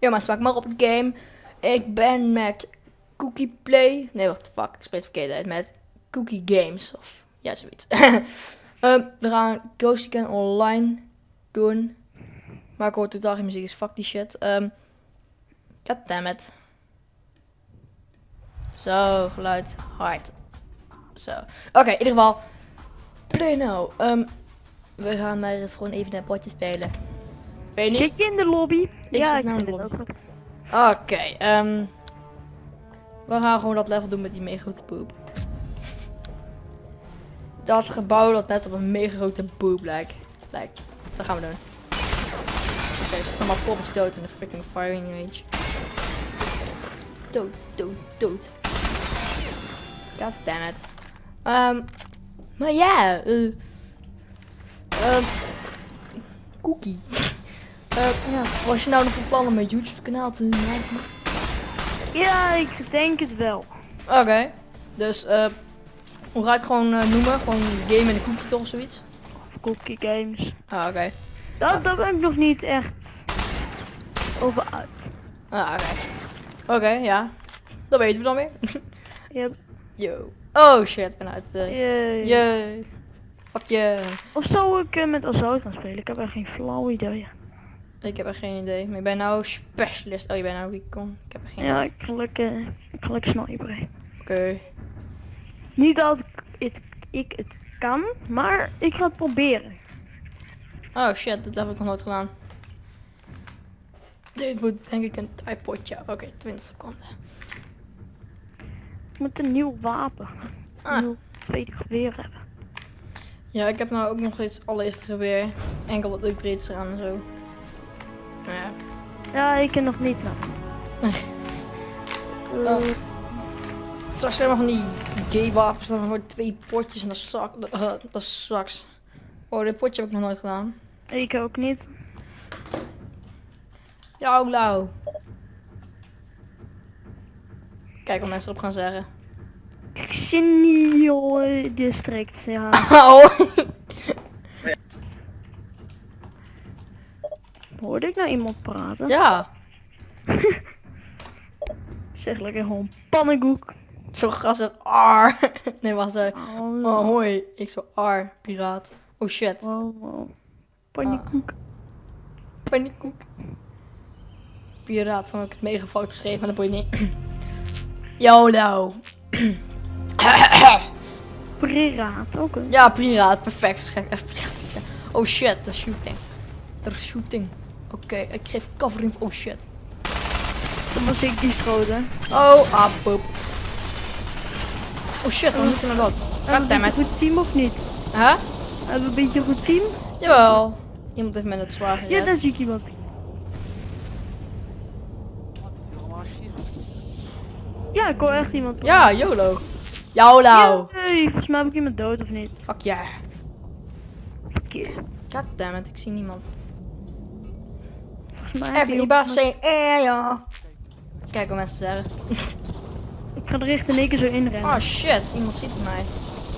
Maar smaak maar op het game. Ik ben met Cookie Play. Nee, wat de fuck. Ik spreek het verkeerd uit. Met Cookie Games. Of ja, zoiets. Ehm, we gaan Ghost Recon Online doen. Maar ik hoor totaal geen muziek. Dus fuck die shit. Um, Goddammit. Zo, geluid. Hard. Zo. Oké, in ieder geval. Play now. Um, we gaan maar eens gewoon even een potje spelen. Ben je niet? Zit je in de lobby? Ik ja, zit nou in de lobby. Oké, ehm we gaan gewoon dat level doen met die mega grote poep. Dat gebouw dat net op een mega grote poep lijkt. lijkt. Dat gaan we doen. Oké, okay, zeg maar poppers dood in de freaking firing range. Dood, dood, dood. God damn it. Ehm, maar ja, eh. ehm, cookie. Eh, ja, was je nou nog van plan om een YouTube kanaal te maken? Ja, ik denk het wel. Oké, dus eh, hoe ga je het gewoon eh, noemen? Gewoon game en een cookie toch of zoiets? Of Cookie Games. Ah, oké. Dat, daar ben ik nog niet echt over uit. Ah, oké. Oké, ja. Dat weten we dan weer. Yep. Yo. Oh shit, ik ben uit de... Yay. Yay. Fuck yeah. Of zou ik eh, met Assault gaan spelen? Ik heb echt geen flauw idee. Ik heb er geen idee. Maar ik ben nou specialist. Oh, je bent nou recon. Ik heb er geen Ja, idee. ik ga lekker, ik sniperen. Oké. Niet dat ik het, ik het kan, maar ik ga het proberen. Oh shit, level heb ik nog nooit gedaan. Dit wordt denk ik een typotje. Oké, 20 seconden. Ik moet een nieuw wapen. Ah. Een nieuw tweede geweer hebben. Ja, ik heb nou ook nog steeds allereerste geweer. Enkel wat upgrades eraan en zo. Maar ja. Ja, ik ken nog niet nou. Oh. Eh, Straks zijn we van die gay wapens dan voor twee potjes en dat zak. Uh, dat is straks. Oh, dit potje heb ik nog nooit gedaan. ik ook niet. Ja, lauw. Kijk wat mensen erop gaan zeggen. Xenio District, ja. Oh. Hoorde ik nou iemand praten? ja, Zeg lekker gewoon pannenkoek. zo gassig. R. Nee, wacht even. Oh, Oh, hoi. Ik zo R, piraat. Oh shit. wow, wow. Pannenkoek. Paniekkoek. Piraat, dan heb ik het fout geschreven, maar dat boeit niet. YOLO. Piraat, oké. Ja, piraat, perfect. Even piraat. Oh shit, de shooting. De shooting. Oké, ik geef covering. Oh shit. Dan was ik die schoten. Oh, ah, poep. Oh shit, dan moet hij naar dat. Hebben we een goed team of niet? Huh? Hebben we een beetje goed team? Jawel. Iemand heeft met het zwaar Ja, daar zie ik iemand. Ja, ik hoor echt iemand. Ja, YOLO. YOLO. Hey, volgens mij heb ik iemand dood of niet? Fuck yeah. Verkeerd. Goddammit, ik zie niemand. Volgens mij Everybody say eh ja. Kijk wat mensen zeggen. Ik ga er echt in één keer zo inrennen. Oh shit, iemand schiet op mij.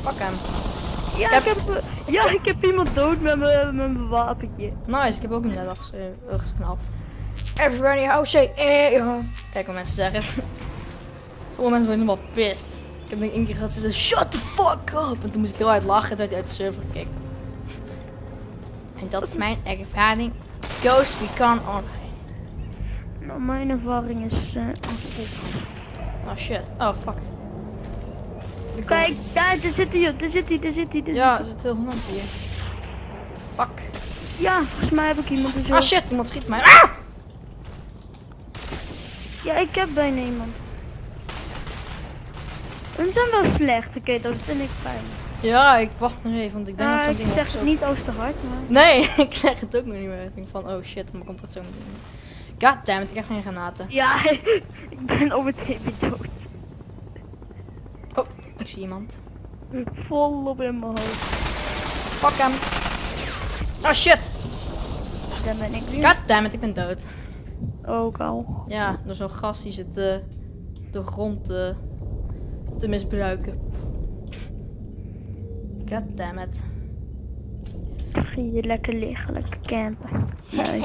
Fuck hem. ja, ik heb- ik heb, eh, ja, ik heb iemand dood met mijn met mijn wapentje. Nice, ik heb ook net afges uh, gesnald. Everybody house say eh ja. Kijk wat mensen zeggen. Sommige mensen worden helemaal pissed. Ik heb nog één keer gehad ze zeggen shut the fuck up. En toen moest ik heel hard lachen en toen werd hij uit de server gekikt. En dat is mijn ervaring. Ghost Recon Online. Nou, mijn ervaring is... eh, Oh shit. Oh fuck. Kijk, daar, daar zit hij, daar zit hij, daar zit hij. Ja, er zit heel veel mensen hier. Fuck. Ja, volgens mij heb ik iemand zo. Ah shit, iemand schiet mij. Ah! Ja, ik heb bijna iemand. Hun zijn wel slecht, oké, dat vind ik fijn. Ja, ik wacht nog even, want ik denk dat Ah, zo'n ik ding zeg nog het niet als te hard, maar... Nee, ik zeg het ook nog niet meer. Ik denk van, oh shit, maar komt dat zo meteen. Goddammit, ik heb geen granaten. Ja, ik ben over het hele dood. Oh, ik zie iemand. Volop in mijn hoofd. Fuck hem. Oh shit. Daar ben ik weer. Goddammit, ik ben dood. Ook al. Ja, door zo'n gast die zit de, de grond te, te misbruiken. Goddammit. Dan ging je lekker liggen, lekker campen. Nee.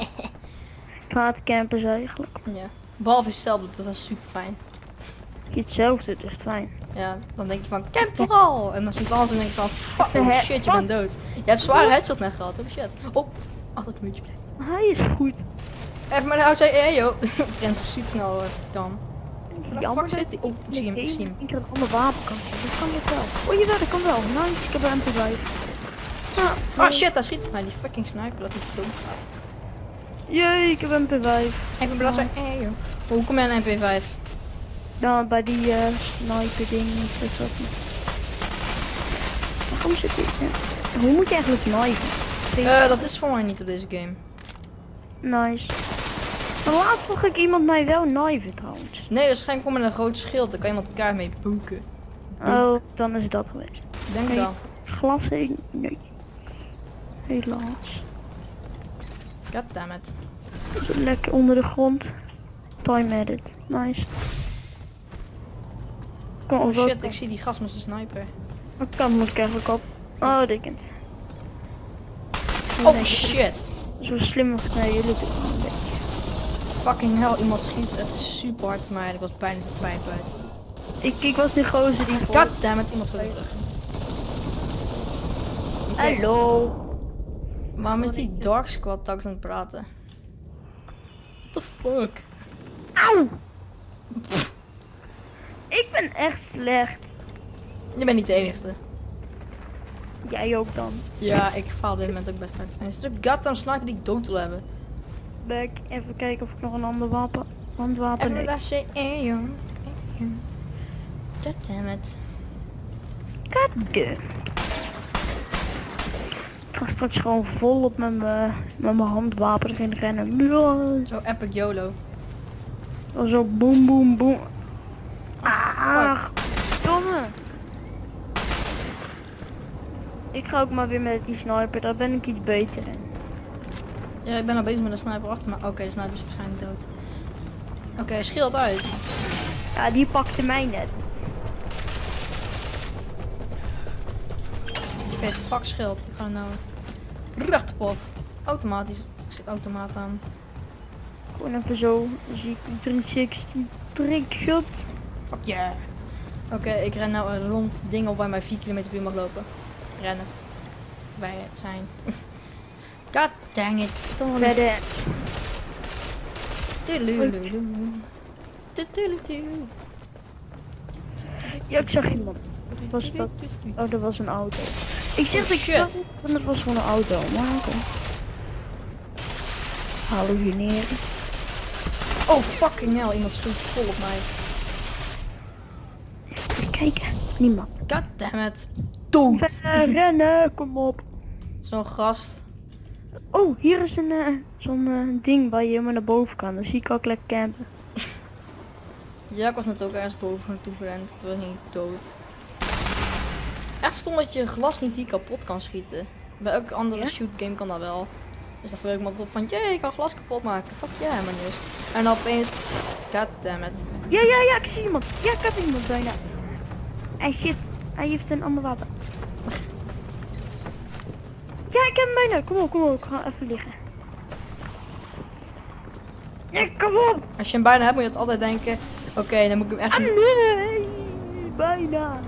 ik haat campers eigenlijk. Ja. Behalve hetzelfde, dat was super fijn. Hetzelfde, het is fijn. Ja, dan denk je van camp vooral. En dan het anders en denk je van fuck, oh shit, je bent dood. Je hebt zware headshot net gehad, oh shit. Oh, achter het muurtje blijven. Hij is goed. Even maar nou zei, hey yo. Ik ren zo snel als ik kan. Dat zit? Oh, ik zie hem, ik zie hem. Ik heb een ander wapen kan. Dat kan ik wel. Oh jawel, dat kan wel. Nice, ik heb een MP5. Oh shit, daar schiet mij die fucking sniper dat hij dood gaat. Jee, ik heb een MP5. Even blazen, hey yo. Hoe kom jij aan MP5? Dan bij die eh sniper ding. Is dat niet. Waarom zit ik? Ja. Hoe moet je eigenlijk snipen? Eh, dat is voor mij niet op deze game. Nice. Maar laatst zag ik iemand mij wel kniven trouwens. Nee, dat is gewoon met een groot schild. Daar kan iemand elkaar mee boeken. Oh, dan is het dat geweest. Denk Nee. dan. Glas heen? Nee. Helaas. Goddammit. Lekker onder de grond. Time edit. Nice. Kom Oh shit, ik zie die gast met zijn sniper. Wat kan moet ik eigenlijk op? Oh, dit kent. Oh shit. Zo slim als nee, jullie doen. Fucking hell, iemand schiet echt super hard maar ik was bijna de pijp uit. Ik, ik was die gozer die voor... Goddammit, iemand terug. Oké, Hallo. Waarom is die Dark Squad tax aan het praten? What the fuck? Auw. Ik ben echt slecht. Je bent niet de enigste. Jij ook dan. Ja, ik faal op dit moment ook best uit. En is het ook goddamn sniper die ik dood wil hebben. Back. Even kijken of ik nog een ander wapen... Handwapen... Even say, eh joh. Eh, joh. Goddammit. Goddammit. Ik ga straks gewoon volop met mijn met mijn handwapen erin rennen. Zo epic YOLO. Zo boem boem boem. Ah, domme. Ik ga ook maar weer met die sniper, daar ben ik iets beter in. Ja, ik ben al bezig met een sniper achter me. Oké, de sniper is waarschijnlijk dood. Oké, schild uit. Ja, die pakte mij net. Oké, fuck schild. Ik ga er nou af. Automatisch. Ik zet automaat aan. Gewoon even zo, dan zie ik 360 trickshot. Fuck yeah. Oké, ik ren nou een rond ding op waar mij 4 km per uur mag lopen. Rennen. Wij zijn. God dang it. Verder. Tudelulu. Tudelulu. Ja, ik zag iemand. Wat was dat? Oh, dat was een auto. Ik zeg Oh, dat ik shit. zag het, was gewoon een auto. Maar oké. Hallucineren. Oh fucking hell, iemand schiet vol op mij. Even kijken. Niemand. God damn it. Dood. Rennen, kom op. Zo'n gast. Oh, hier is een eh, zo'n eh, ding waar je helemaal naar boven kan. Dan zie ik ook lekker campen. Ja, ik was net ook ergens boven naartoe gerend. Toen ging ik dood. Echt stom dat je glas niet die kapot kan schieten. Bij elke andere Ja? shoot game kan dat wel. Dus dan vul ik me altijd op van, jee, ik kan glas kapot maken. Fuck ja, yeah, man dus. En dan opeens, god damn it. Ja, ja, ja, ik zie iemand. Ja, ik heb iemand bijna. En shit, hij heeft een ander wapen. Ik heb hem bijna. Kom op, kom op. Ik ga even liggen. Ja, kom op. Als je hem bijna hebt, moet je het altijd denken, oké, dan moet ik hem echt Ah, nee, bijna.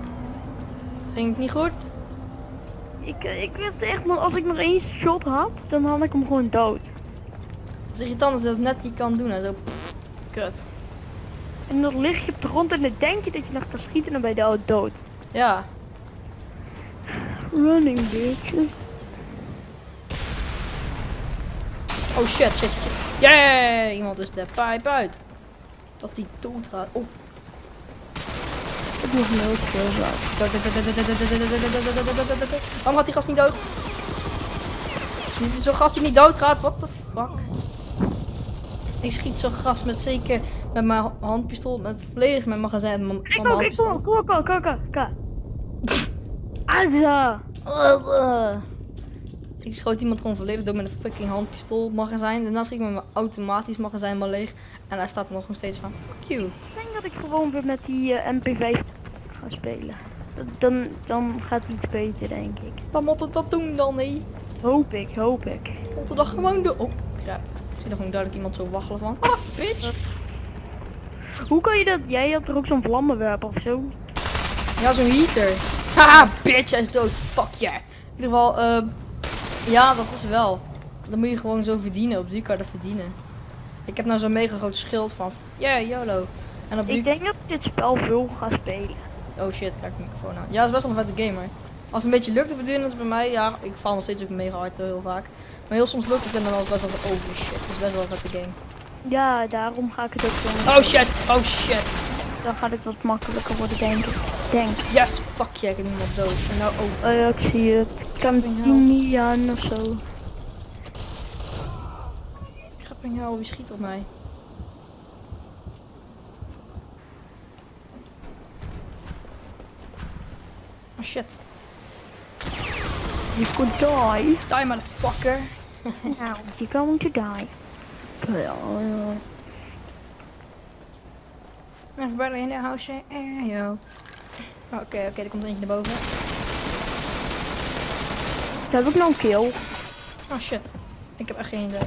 Ging het niet goed? Ik, ik werd echt nog, als ik nog één shot had, dan had ik hem gewoon dood. Het is irritant als je dat net niet kan doen en zo. pff, kut. En dan lig je op de grond en dan denk je dat je nog kan schieten en dan ben je dood. Ja, Running bitches. Oh shit, shit, shit. Yeah! Iemand is de pipe uit. Dat die dood gaat. Oh. Ik moet heel veel zo. Waarom gaat die gast niet dood? Zo'n gast die niet dood gaat, what the fuck? Ik schiet zo'n gast met zeker met mijn handpistool, met volledig mijn magazijn van Ik mijn ook, ik kom, handpistool. kom, kom, kom, kom. Azza. Ik schoot iemand gewoon volledig door met een fucking handpistool magazijn. Daarna schiet ik met mijn automatisch magazijn maar leeg. En hij staat er nog steeds van. Fuck you. Ik denk dat ik gewoon weer met die eh, MP5 ga spelen. Dan, dan gaat het iets beter, denk ik. Wat moet het dat doen dan, nee? Hoop ik, hoop ik. Moet het dat gewoon doen? Oh, crap. Ik zie er gewoon duidelijk iemand zo waggelen van. Ah, bitch! Hoe kan je dat? Jij had er ook zo'n vlammenwerper of zo? Ja, zo'n heater. Haha, bitch, hij is dood. Fuck yeah. In ieder geval, ehm ja, dat is wel. Dan moet je gewoon zo verdienen. Op die dat verdienen. Ik heb nou zo'n mega groot schild van, yeah, YOLO. En op die... Ik denk dat ik dit spel veel ga spelen. Oh shit, kijk de microfoon aan. Ja, het is best wel een vette game hoor. Als het een beetje lukt te beduren, bij mij, ja, ik val nog steeds ook mega hard heel vaak. Maar heel soms lukt het en dan ook best wel van, oh shit, het is best wel een vette game. Ja, daarom ga ik het ook zo. Oh shit, oh shit. Dan gaat het wat makkelijker worden, denk ik. Denk. Yes, fuck yeah, ik heb dood. En nou, oh, Oh ja, ik zie het. Cantinian of zo. grappig hell, wie schiet op mij? Oh shit, You could die. die motherfucker. Now you're going to die. Uh, Everybody in the house, eh, yo. Oh, Oké, oké, er komt er eentje naar boven. heb ik nog een kill. Oh shit, ik heb echt geen idee.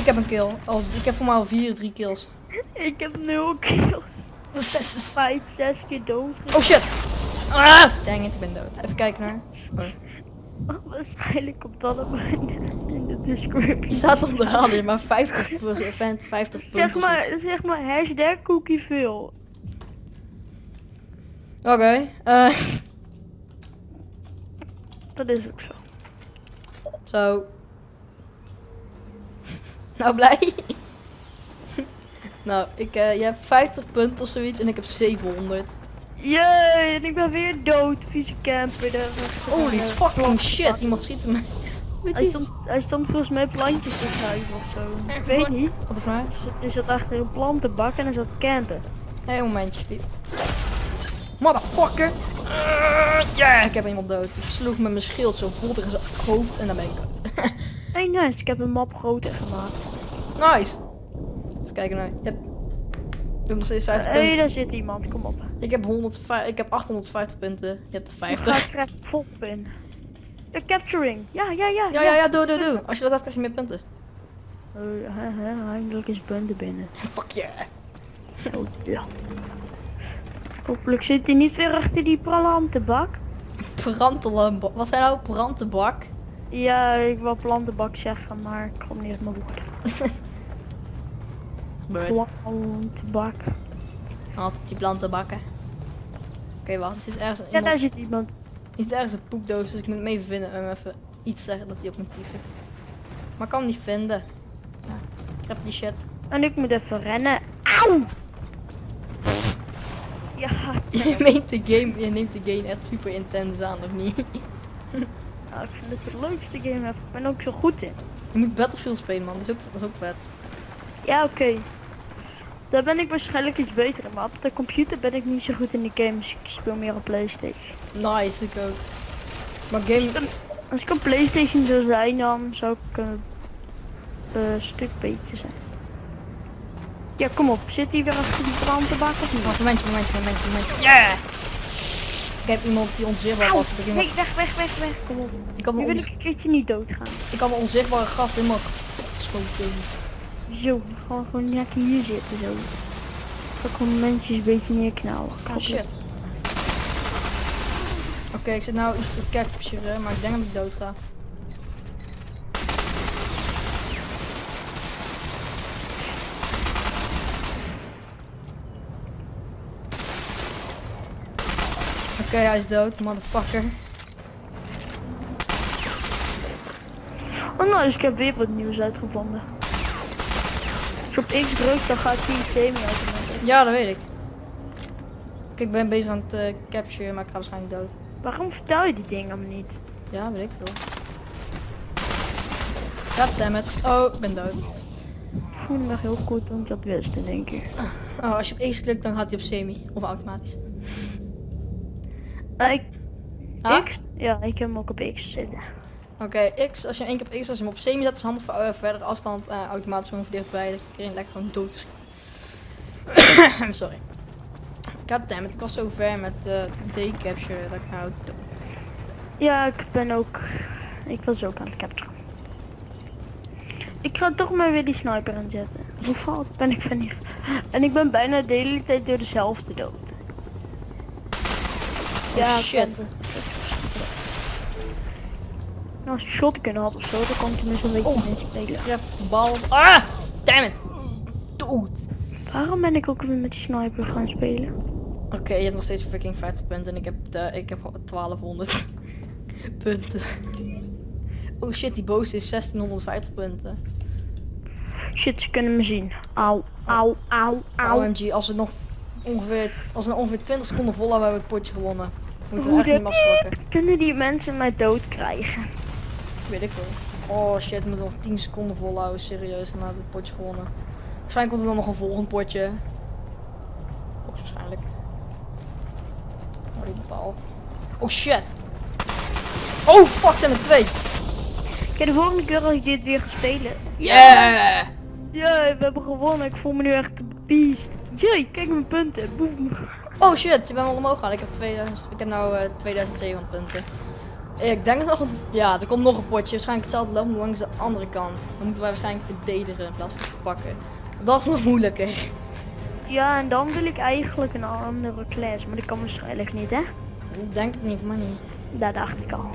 ik heb een kill. Al, ik heb voor mij al vier, drie kills. Ik heb nul kills. Vijf, zes keer dood. Oh shit! Ah! Dang it, ik ben dood. Even kijken naar. Oh. Waarschijnlijk komt dat op in de description. Je staat op de radio, maar 50 50 50 Zeg maar, zeg maar hashtag cookie veel. Oké, eh, Dat is ook zo. zo. nou, blij? nou, ik, eh, je hebt 50 punten of zoiets en ik heb 700. Jee, en ik ben weer dood, vieze camper. Holy fucking shit, iemand schiet me. Hij stond, hij stond volgens mij plantjes te schuiven of zo. Ik weet niet. Wat een vraag? Er zat achter een plantenbak en hij zat te campen. Hé, hey, momentje. Motherfucker! Ja, ik heb iemand dood. Ik sloeg met mijn schild zo vol tegen zijn hoofd en dan ben ik dood. Hey nice, ik heb een map groter gemaakt. nice! Even kijken naar. Je hebt, je hebt nog steeds 50 Hé, punten. daar zit iemand, kom op. Ik heb, 100, ik heb 850 punten. Je hebt er Ik 50. krijg vol in. De capturing. Ja, ja, ja. Ja, ja, ja, doe, doe, doe. Als je dat hebt, krijg je meer punten. Uh, eindelijk is Bunde binnen. Fuck yeah. Oh, ja. Hopelijk zit hij niet weer achter die plantenbak. Brantelenbak. Wat zijn nou brantenbak? Ja, ik wil plantenbak zeggen, maar ik kom niet uit mijn woorden. Plantenbak. Altijd die plantenbakken. Oké, wacht. Er zit ergens Ja, iemand. daar zit iemand. Zit ergens een poepdoos, dus ik moet hem even vinden en even iets zeggen dat hij op mijn tief heeft. Maar ik kan hem niet vinden. Ja, ik heb die shit. En ik moet even rennen. Auw! Ja, Je, meent de game, je neemt de game echt super intens aan, of niet? nou, ik vind het de leukste game. Ik ben ook zo goed in. Je moet Battlefield spelen, man. Dat is ook, dat is ook vet. Ja, oké. Daar ben ik waarschijnlijk iets beter in. Maar op de computer ben ik niet zo goed in de games. Ik speel meer op Playstation. Nice, ik ook. Maar Als game... ik, een, als ik een Playstation zou zijn, dan zou ik een eh, stuk beter zijn. Ja, kom op. Zit hij weer achter die plantenbak of niet? Wacht, momentje, momentje, momentje, momentje. Yeah! Ik heb iemand die onzichtbaar was. Iemand... Nee, weg, weg, weg, weg. Kom op. ik, had Nu wil ik een keertje niet doodgaan. ik had een onzichtbare gast helemaal geschoten. Zo, gewoon, gewoon net hier zitten zo. Ik gewoon mensen een beetje neerknallen. Oh shit. Oké, ik zit nou iets te capturen, maar ik denk dat ik dood ga. Oké, hij is dood, motherfucker. Oh nou, dus ik heb weer wat nieuws uitgevonden. Je op X drukt, dan gaat hij semi-automatisch. Ja, dat weet ik. Kijk, ik ben bezig aan het eh, capturen, maar ik ga waarschijnlijk dood. Waarom vertel je die dingen me niet? Ja, weet ik veel. Goddammit. Oh, ik ben dood. Ik voel me heel goed toen ik dat wist in één keer. Oh, als je op X klikt, dan gaat hij op semi. Of automatisch. Ik, Ah? X? Ja, ik heb hem ook op X zitten. Oké, X, als je één keer op X, als je hem op semi zet, is handig voor eh, verdere afstand, eh, automatisch gewoon dichtbij, dat je iedereen lekker gewoon dood. Sorry. Goddammit, ik was zo ver met uh, D-capture dat ik nou dood. Ja, ik ben ook... Ik was ook aan het capturen. Ik ga toch maar weer die sniper aanzetten. Hoe fout ben ik van hier? En ik ben bijna de hele tijd door dezelfde dood. Oh, ik shit. Als je shotgun had of zo, dan kan ik tenminste een beetje Oh. spelen. De bal. Ah! Damn it! Dood! Waarom ben ik ook weer met die sniper gaan spelen? Oké, je hebt nog steeds freaking 50 punten en ik heb, de, ik heb gewoon 1200 punten. Oh shit, die boos is 1650 punten. Shit, ze kunnen me zien. Auw, auw, auw, auw. OMG, als we nog ongeveer, als we nog ongeveer 20 seconden vol hebben, hebben we het potje gewonnen. We moeten Hoe echt niet. Kunnen die mensen mij dood krijgen? Weet ik wel. Oh shit, we moeten nog 10 seconden volhouden, serieus. Dan hebben we het potje gewonnen. Waarschijnlijk komt er dan nog een volgend potje. Hoogstwaarschijnlijk. Oh, die paal. Oh shit! Oh fuck, zijn er twee! Kijk, de volgende keer als ik dit weer ga spelen. Yeah! Ja, we hebben gewonnen. Ik voel me nu echt een beest. Jee, kijk mijn punten. Boem. Oh shit, je bent wel omhoog gegaan. Ik heb, 2000, ik heb nou eh 2700 punten. Ik denk dat nog een, ja, er komt nog een potje. Waarschijnlijk hetzelfde maar langs de andere kant. Dan moeten wij waarschijnlijk verdedigen in plaats van te pakken. Dat is nog moeilijker. Ja, en dan wil ik eigenlijk een andere class. Maar dat kan waarschijnlijk niet, hè? Ik denk het niet, mij niet. Dat dacht ik al.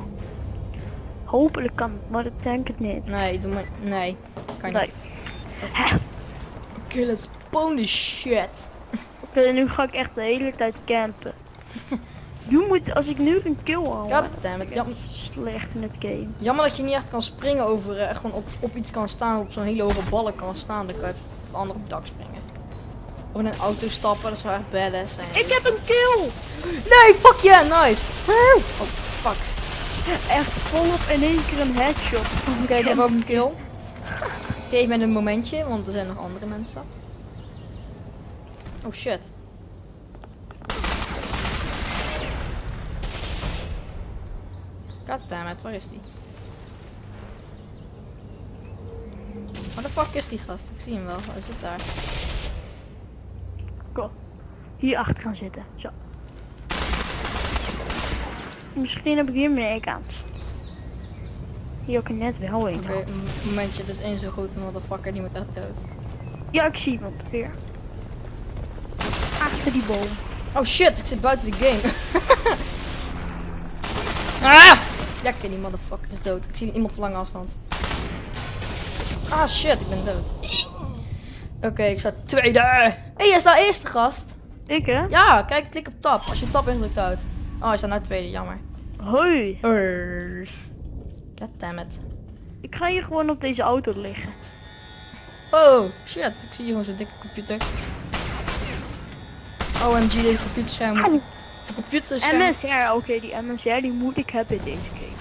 Hopelijk kan het, maar ik denk het niet. Nee, doe maar. Nee, kan niet. Nee. Oké, let's this shit. Oké, nu ga ik echt de hele tijd campen. Nu moet, als ik nu een kill haal, Goddammit. ben Jam, ik slecht in het game. jammer dat je niet echt kan springen over, eh, echt gewoon op, op iets kan staan, op zo'n hele hoge balk kan staan. Dan kan je op een ander dak springen. Of in een auto stappen, dat zou echt badass zijn. Ik heb een kill! Nee, fuck yeah, nice. Oh, fuck. Echt volop in één keer een headshot. Oké, ik heb ook een kill. Geef me een momentje, want er zijn nog andere mensen. Oh shit. Goddammit, waar is die? Waar de fuck is die gast? Ik zie hem wel. Hij zit daar. Go. Hier achter gaan zitten. Zo. Misschien heb ik hier meer kans. Hier ook net wel een. Oké, momentje. Het is één zo'n grote motherfucker. Die moet echt dood. Ja, ik zie iemand weer. Achter die boom. Oh shit, ik zit buiten de game. ah! Ja, oké, die motherfucker is dood. Ik zie iemand van lange afstand. Ah shit, ik ben dood. Oké, ik sta tweede. Hé, hey, jij staat eerste gast. Ik hè? Ja, kijk, klik op tab. Als je tab indrukt uit. Oh, hij staat nou tweede, jammer. Hoi. Urgh. Goddammit. Ik ga hier gewoon op deze auto liggen. Oh, shit. Ik zie hier gewoon zo'n dikke computer. OMG, deze computerscherm moet... Auw. De computerscherm... MSR, oké, die MSR die moet ik hebben deze game.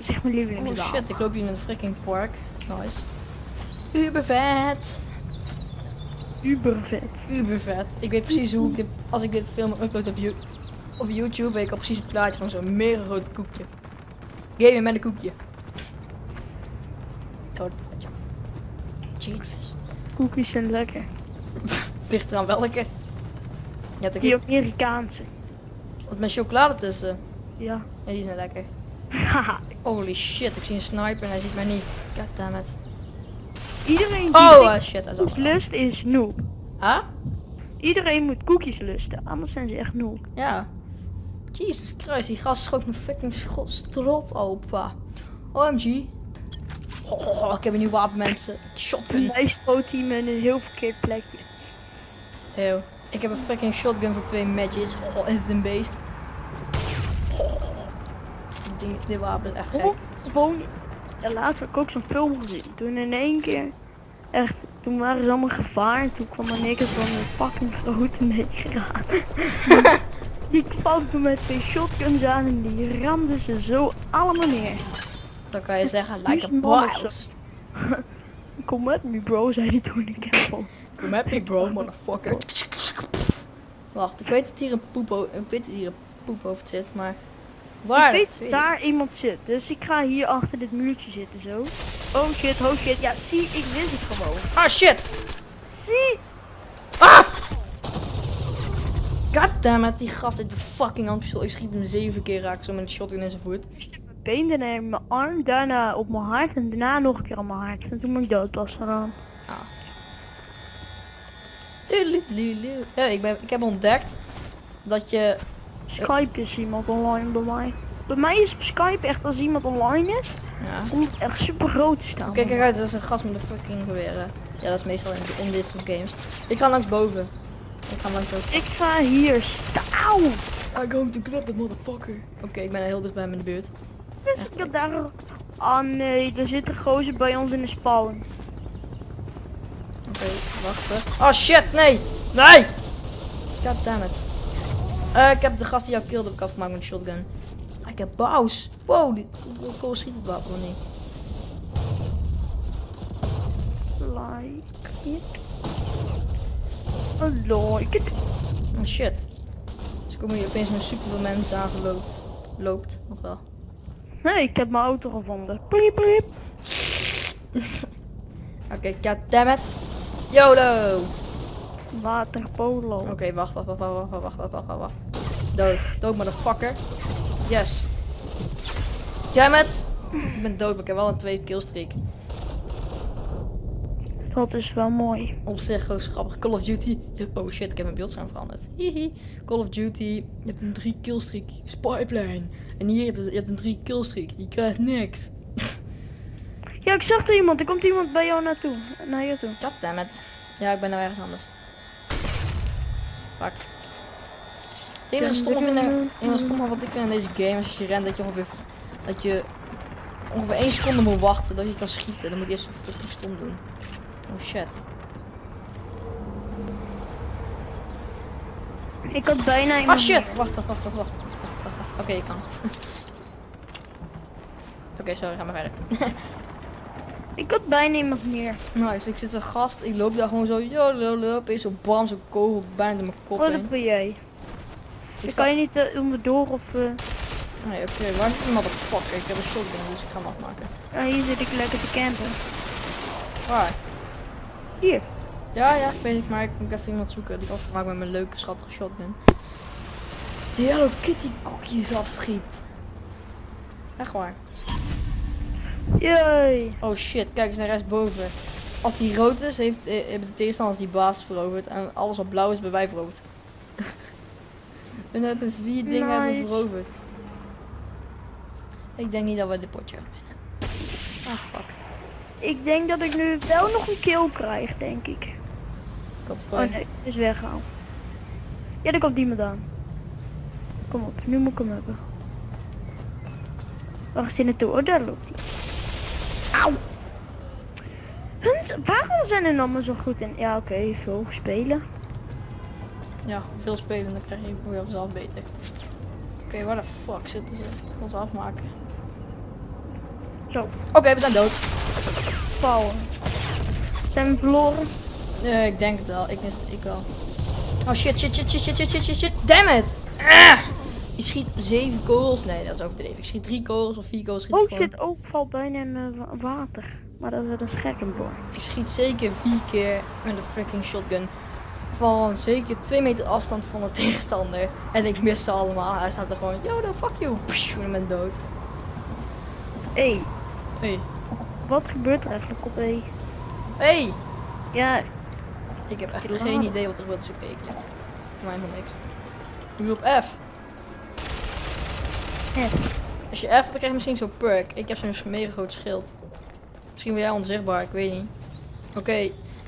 Als ik- Dat is echt mijn Oh shit, ik loop hier in een freaking park. Nice. Uber vet. Uber vet. Uber vet. Ik weet precies hoe ik dit, als ik dit film upload op, op YouTube, weet ik al precies het plaatje van zo'n mega groot koekje. Gamen met een koekje. Genius. Cookies zijn lekker. Ligt eraan welke. Ja, Die Amerikaanse. wat met chocolade tussen. Ja. Ja, die zijn lekker. Haha. Holy shit, ik zie een sniper en hij ziet mij niet. Goddammit. Iedereen die Oh uh, shit, hij is lust is noob. Huh? Iedereen moet koekjes lusten, anders zijn ze echt noob. Ja. Jesus Christ, die gast schoot mijn fucking strot open. OMG. Ho, ik heb een nieuw wapen, mensen. Shotgun. Mij stoot hij me in een heel verkeerd plekje. Eeuw. Ik heb een fucking shotgun voor twee matches. Ho, is het een beest? Wapen is echt gek. Oh, gewoon. Ja, laatst heb ik ook zo'n film gezien. Toen in één keer, echt, toen waren ze allemaal gevaar. En toen kwam er niks van een fucking grote neger aan. die kwam toen met twee shotguns aan en die ramden ze zo allemaal neer. Dan kan je zeggen, Die like a boss. Kom met me bro, zei hij toen ik hem vond. Come at me bro, motherfucker. Wacht, ik weet dat hier een poep, o- ik weet dat hier een poephoofd zit, maar... Waar? ik weet daar iemand zit, dus ik ga hier achter dit muurtje zitten zo. Oh shit, oh shit, ja zie, ik wist het gewoon. Ah shit! Zie! Ah! Goddammit, die gast heeft de fucking handpistool. Ik schiet hem zeven keer raak zo met een shotgun in zijn voet. Stuk met been, daarna in mijn arm, daarna op mijn hart en daarna nog een keer op mijn hart. En toen ben ik dood pas gegaan. Ah. Ja, ik, ben, ik heb ontdekt dat je... Skype is iemand online bij mij. Bij mij is Skype echt als iemand online is, Ja. komt het echt super groot te staan. Oké, kijk uit, dat is een gast met een fucking geweer. hè. Ja, dat is meestal in, in dit soort games. Ik ga langs boven. Ik ga langs boven. Ik ga hier staan. I'm going to grab it, motherfucker. Oké, ik ben heel dicht bij hem in de buurt. Dus ik heb daar... Ah nee, er zit een gozer bij ons in de spawn. Oké, wachten. Oh shit, nee! Nee! God Eh, ik heb de gast die jou killed heb ik afgemaakt met een shotgun. Ah, ik heb baus. Wow, die kool schiet het wapen niet. Like it. I like it. Oh shit. Dus komen hier opeens met super veel mensen aangeloopt. Loopt, nog wel. Nee, ik heb mijn auto gevonden. Pliep, pliep. Oké, god damn it. YOLO! Waterpolo. Oké, wacht, wacht, wacht, wacht, wacht, wacht, wacht, wacht, wacht, wacht. Dood. Dood, motherfucker. Yes. Damn it. Ik ben dood, maar ik heb wel een tweede killstreak. Dat is wel mooi. Op zich gewoon grappig. Call of Duty. Oh shit, ik heb mijn beeldscherm veranderd. Hihi. Call of Duty. Je hebt een 3 killstreak. Spyplane. En hier heb je, je hebt een 3 killstreak. Je krijgt niks. Ja, ik zag er iemand. Er komt iemand bij jou naartoe. Naar je toe. God damn it. Ja, ik ben nou ergens anders. Fuck. Het enige stomme, vind, enige stomme wat ik vind in deze game is als je rent dat je ongeveer, dat je ongeveer 1 seconde moet wachten dat je kan schieten. Dan moet je eerst dat stom doen. Oh shit. Ik had bijna Ah iemand. shit! Wacht, wacht, wacht, wacht, wacht. wacht, wacht, wacht. Oké, je kan. Oké, sorry, ga maar verder. Ik had bijna iemand meer. Nice, ik zit een gast, ik loop daar gewoon zo, jololo, opeens zo bam, zo'n kogel bijna door mijn kop Wat heen. ben jij? Ik sta... kan je niet uh, onderdoor of... eh, Nee, oké, waar is die motherfucker? Ik heb een shotgun, dus ik ga hem afmaken. ja, hier zit ik lekker te campen. Waar? Hier. Ja, ja, ik weet niet, maar ik moet even iemand zoeken die afgemaakt met mijn leuke, schattige shotgun. Die Hello Kitty koekjes afschiet. Echt waar. Jee. Oh shit, kijk eens naar rechtsboven. Als die rood is, heeft, eh, hebben de tegenstanders die baas veroverd. En alles wat blauw is, hebben wij veroverd. en dan hebben we vier dingen hebben we veroverd. Ik denk niet dat we dit potje gaan winnen. Ah, fuck. Ik denk dat ik nu wel nog een kill krijg, denk ik. Het Oh nee, is weggehaald. Ja, daar komt iemand aan. Kom op, nu moet ik hem hebben. Waar is hij naartoe? Oh, daar loopt hij. Waarom zijn er nou allemaal zo goed in? Ja, oké, okay, veel spelen. Ja, veel spelen, dan krijg je voor zelf beter. Oké, okay, waar de fuck zitten ze? Ik afmaken. Zo. Oké, we zijn dood. Pauwen. Zijn verloren? Nee, ik denk het wel. Ik, ik wel. Oh shit, shit, shit, shit, shit, shit, shit, shit. Damn it! Ah! Je schiet zeven kogels. Nee, dat is overdreven. Ik schiet drie kogels of vier kogels. Schiet ik Oh shit, ook valt bijna in wa- water. Maar dat is een scherm door. Ik schiet zeker vier keer met een freaking shotgun. Van zeker twee meter afstand van de tegenstander. En ik mis ze allemaal. Hij staat er gewoon, yo, dan fuck you. Psh, en ik ben dood. Hé, hey, Hey. wat gebeurt er eigenlijk op E? Hey! Ja, Ik heb echt geen idee wat er gebeurt als ik E klikt. Voor mij helemaal niks. Ik doe op F. F. Als je F, dan krijg je misschien zo'n perk. Ik heb zo'n mega groot schild. Misschien ben jij onzichtbaar, ik weet niet. Oké,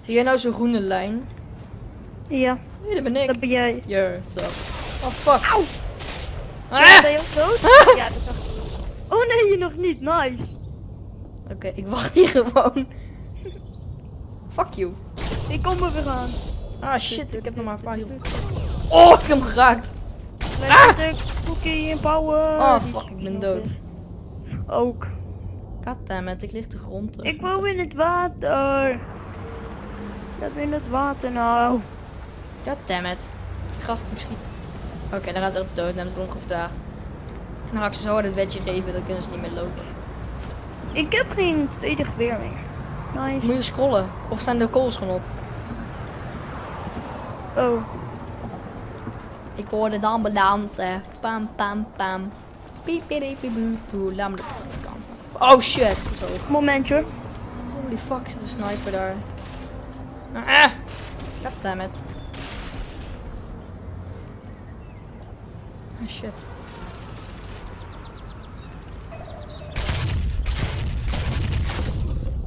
zie jij nou zo'n groene lijn? ja, Nee, dat ben ik. dat ben jij. Yo, zo. Oh fuck. Auw! Ah! Ja, ben je ook dood? Ja, dat ik. Oh nee, je nog niet. Nice. Oké, ik wacht hier gewoon. Fuck you. Ik kom er weer aan. Ah shit, ik heb nog maar een paar. Oh, ik heb hem geraakt. Lekker en power. Oh fuck, ik ben dood. Ook. Goddammit, ik lig de grond terug. Ik wou in het water. Dat in het water nou. Goddammit. Die gast, ik schiet. Oké, dan gaat ze op dood, dan ze het ongevraagd. Dan ga ik ze zo hard het wedje geven, dan kunnen ze niet meer lopen. Ik heb geen tweede geweer meer. Nice. Moet je scrollen? Of zijn de calls gewoon op? Oh. Ik hoorde de ambulance. Pam, pam, pam. Piep, piep, piep. Laat me de kant. Oh shit. Zo. Momentje. Holy fuck, zit een sniper daar. Ah! Goddammit. Ah shit.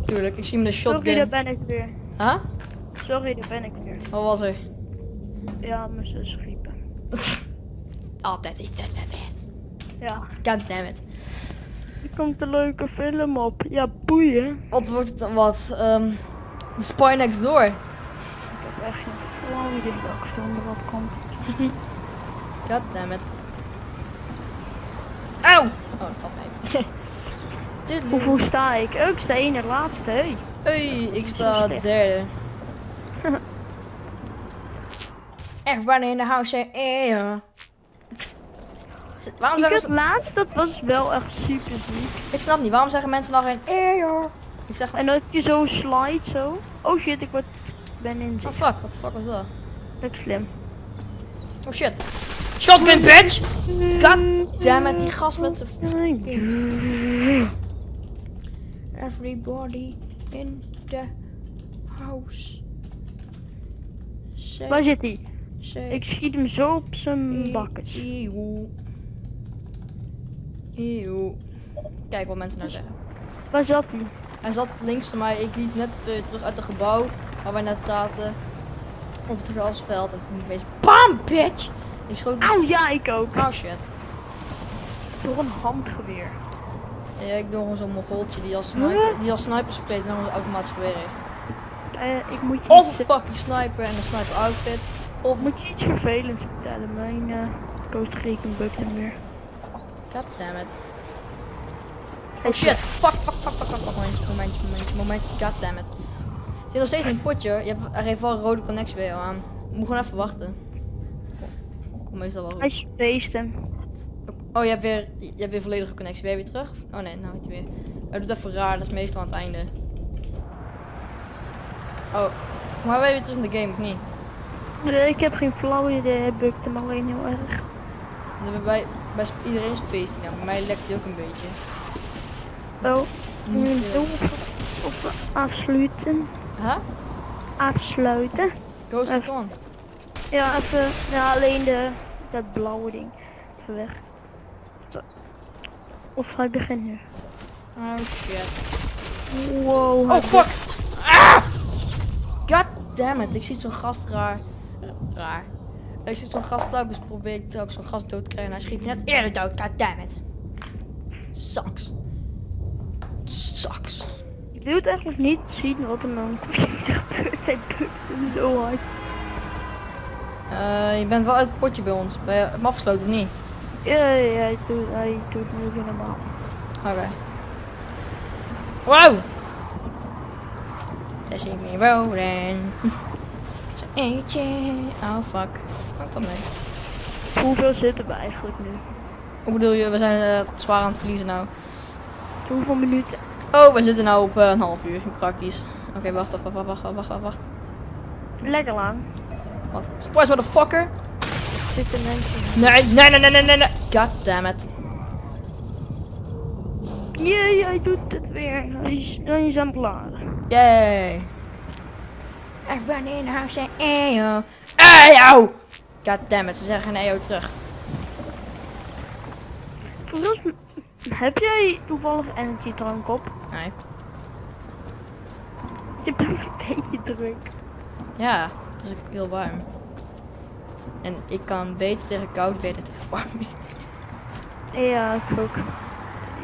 Tuurlijk, ik zie hem de Sorry, daar shotgun. ben ik weer. Huh? Sorry, daar ben ik weer. Wat was er? Ja, mijn zus. Altijd iets. Ja. Goddammit. Er komt een leuke film op. Ja, boeien. Wat wordt het dan wat? Ehm The Spy Next Door. Ik heb echt geen flauw idee welke film er wat komt. Goddammit. Auw! Oh, dat mee. Tuurlijk. Hoeveel sta ik? Oh, ik sta één en laatste, hé. Hey, ik sta derde. Everybody in the house say, ja. Waarom Ik het laatst, dat was wel echt super ziek. Ik snap niet, waarom zeggen mensen dan geen, eh. Ik zeg, En dat je zo slide, zo. Oh shit, ik word, ben in oh fuck, what the fuck was dat? Is slim. Oh shit. Shotgun bitch! God damn it, die gast met zijn... Everybody in the house. Say, Waar zit hij? Ik schiet hem zo op zijn bakkes. Eeuw. Eeuw. Kijk wat mensen nou zeggen. Waar zat hij? Hij zat links van mij. Ik liep net weer terug uit het gebouw waar wij net zaten. Op het grasveld. En toen opeens BAM bitch! Ik schoot... Auw, ja, ik ook. Oh shit. Door een handgeweer. Ja, ik doe gewoon zo'n mogoltje die als sniper, die als sniper verkleed en dan een automatisch geweer heeft. Eh, ik moet je, een fucking sniper en een sniper outfit. Of... moet je iets vervelends vertellen. Mijn eh coastrekening bukt hem weer. God damn it. Oh shit. Fuck, fuck, fuck, fuck, fuck. Momentje, momentje, momentje, momentje. God damn it. Je zit nog steeds een potje. Je hebt, er heeft wel een rode connectie bij jou aan. Moet gewoon even wachten. Kom meestal wel Hij goed. spaced hem. Oh, je hebt weer, je hebt weer volledige connectie. Ben je weer terug? Oh nee, nou niet weer. Hij doet even raar. Dat is meestal aan het einde. Oh. Voor mij ben je weer terug in de game, of niet? Nee, ik heb geen flauw idee. Hij bukt hem alleen heel erg. Bij, bij iedereen space die nou. Bij mij lekt hij ook een beetje. Oh, nu veel. op, op afsluiten. Huh? Afsluiten. Even. on. Ja, even. Ja, alleen de, dat blauwe ding. Even weg. Zo. Of hij begint nu. Oh shit. Wow. Oh fuck! Ah! God damn it, ik zie zo'n gast raar. Raar. Ik zie zo'n gast telkens probeer ik telkens zo'n gast dood te krijgen en hij schiet net eerder dood. God damn it. Sucks. Sucks. Je wilt eigenlijk niet zien wat er met mijn computer gebeurt. Hij bukt hem zo hard. Eh, je bent wel uit het potje bij ons. Ben je hem afgesloten of niet? Ja, ja, hij doet, hij doet nu weer normaal. Oké. Wow! Daar zie ik me rollen. Eentje. Oh fuck. Wat dan mee? Hoeveel zitten we eigenlijk nu? Hoe bedoel je? We zijn eh, zwaar aan het verliezen nou. Hoeveel minuten? Oh, we zitten nou op eh, een half uur, praktisch. Oké, wacht, wacht, wacht, wacht, wacht, wacht, wacht. Lekker lang. Wat? Surprise motherfucker! Er zitten mensen. Nee, nee, nee, nee, nee, nee, nee. God damn it. Jee, hij doet het weer. Hij is, hij is aan het laden. Yay. Everybody in house say eyo. Eyo! God damn it, ze zeggen geen eyo terug. Heb jij toevallig energy drank op? Nee. Je bent een beetje druk. Ja, het is ook heel warm. En ik kan beter tegen koud, beter tegen warm weer. Ja, ik ook.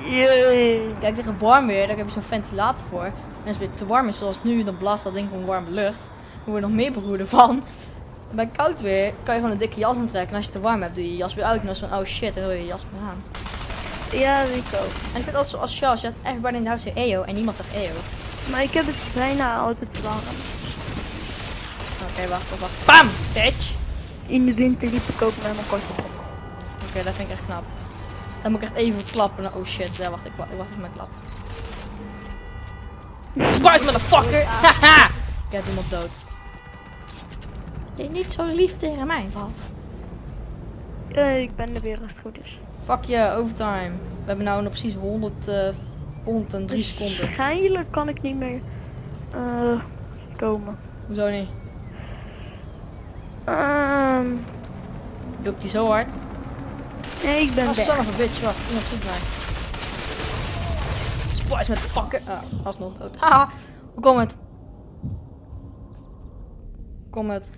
Jee. Kijk, tegen warm weer, daar heb je zo'n ventilator voor. En als het weer te warm is, zoals nu, dan blaast dat ding gewoon warme lucht. Dan word je nog meer beroerder van. Bij koud weer kan je gewoon een dikke jas aantrekken. En als je te warm hebt, doe je je jas weer uit. En dan is het van, oh shit, dan wil je je jas weer aan. Ja, ik ook. En ik vind het altijd zo als Je hebt everybody in house say eyo en niemand zegt eyo. Maar ik heb het bijna altijd warm. Oké, wacht, wacht, wacht. Bam! Bitch! In de winter liep ik ook met mijn korte broek. Oké, dat vind ik echt knap. Dan moet ik echt even klappen. Oh shit, ja, wacht, ik, wa- ik wacht even met klap. Spice motherfucker! Haha! Ik heb iemand dood. Die niet zo lief tegen mij was. Eh, ik ben er weer als het goed is. Fuck je, overtime. We hebben nou nog precies 100, eh 103 seconden. Waarschijnlijk kan ik niet meer eh, komen. Hoezo niet? Ehm, Jokt die zo hard? nee, ik ben Oh, weg. son of a bitch, wacht. Iemand schiet mij. Spice met fucken. Ah, alsnog dood. Haha. Hoe komt het? Kom het.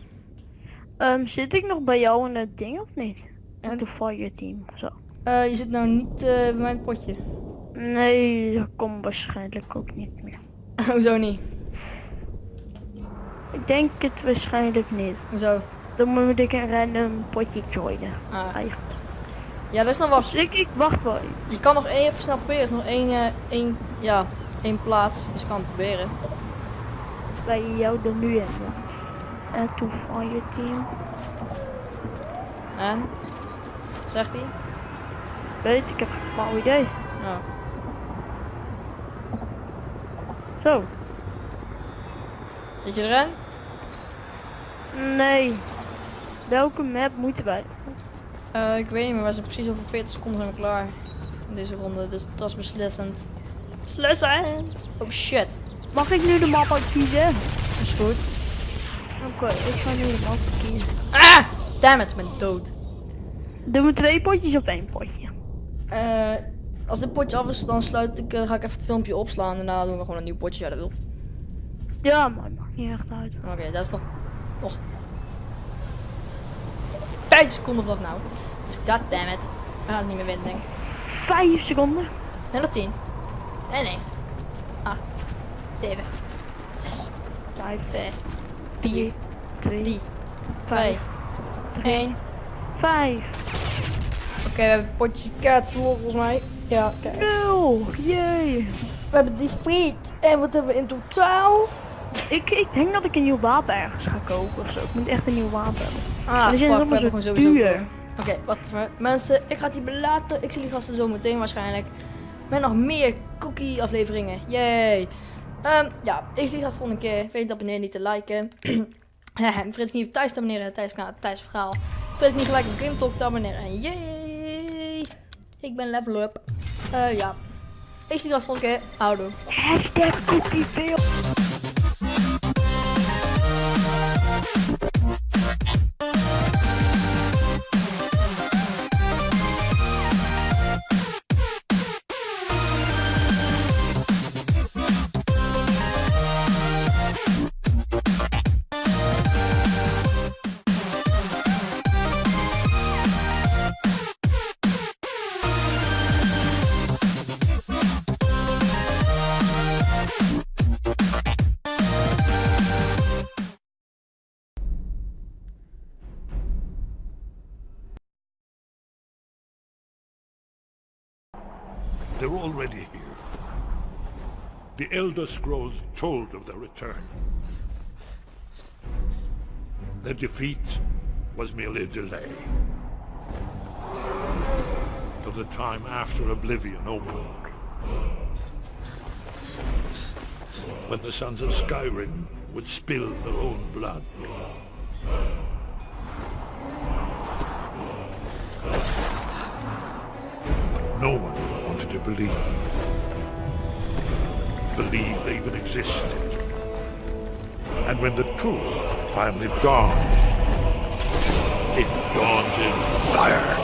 Ehm, zit ik nog bij jou in het ding of niet? En? En de fire team of zo. Eh, je zit nou niet eh, bij mijn potje. Nee, dat komt waarschijnlijk ook niet meer. Hoezo niet? Ik denk het waarschijnlijk niet. Hoezo? Dan moet ik een random potje joinen. Ah. Eigenlijk. Ja, er is nog wat. Dus ik, ik wacht wel. Je kan nog één even snel proberen. Er is nog één, eh, één, ja, één plaats. Dus je kan het proberen. bij jou er nu ja. En toen fire team. En? Zegt hij? Weet ik heb flauw idee. Ja. Zo. Zit je erin? Nee. Welke map moeten wij? Eh, ik weet niet meer. We zijn precies over 40 seconden zijn we klaar. In deze ronde. Dus dat is beslissend. Beslissend! Oh shit. Mag ik nu de map uit kiezen? Dat is goed. Oké, ik ga nu de map kiezen. Ah! Damn it, ik ben dood. Doen we twee potjes of één potje? Eh, als dit potje af is, dan sluit ik, eh, ga ik even het filmpje opslaan. En daarna doen we gewoon een nieuw potje. Ja, dat wil. Ja, maar het maakt niet echt uit. Oké, dat is nog, nog 5 seconden vanaf nou. Dus god damn it. We gaan het niet meer winnen, denk ik. Vijf seconden. En nog 10. En 1. 8. 7. 6. Vijf, 5. 4. twee, 3. 2. vijf, 1. vijf. Oké, we hebben potjes kaart verloren volgens mij. Ja, kijk. Nul. Jee. We hebben defeat. En wat hebben we in totaal? Ik, ik denk dat ik een nieuw wapen ergens ga kopen of zo. Ik moet echt een nieuw wapen hebben. Ah, fuck, we allemaal hebben zo gewoon sowieso duur. voor. Oké, wat voor mensen. Ik ga het hier belaten. Ik zie jullie gasten zo meteen waarschijnlijk. Met nog meer cookie afleveringen. Yay. Ehm, ja, ik zie gasten volgende keer. Vergeet te abonneren, niet te liken. Vergeet niet op Thijs te abonneren. Thijs kanaal, Thijs verhaal. Vergeet niet gelijk op Game Talk te abonneren. En yay. Ik ben level up. Eh, ja. Ik zie gasten volgende keer. Houdoe. Hashtag cookieveel. They're already here. The Elder Scrolls told of their return. Their defeat was merely a delay. Till the time after Oblivion opened. When the Sons of Skyrim would spill their own blood. But No one believe. Believe they even exist. And when the truth finally dawns, it dawns in fire.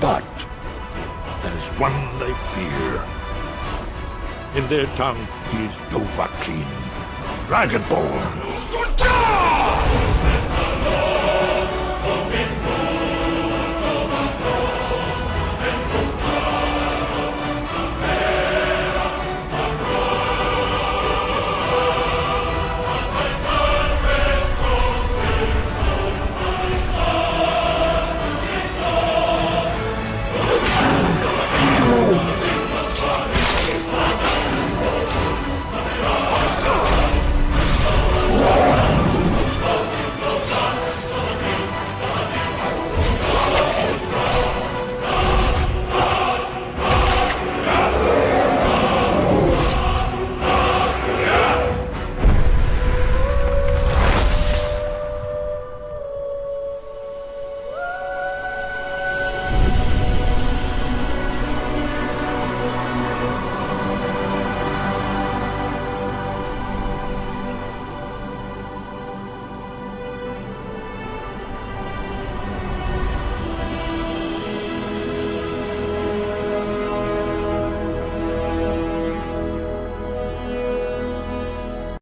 But there's one they fear. In their tongue, he's Dovahkiin, Dragonborn.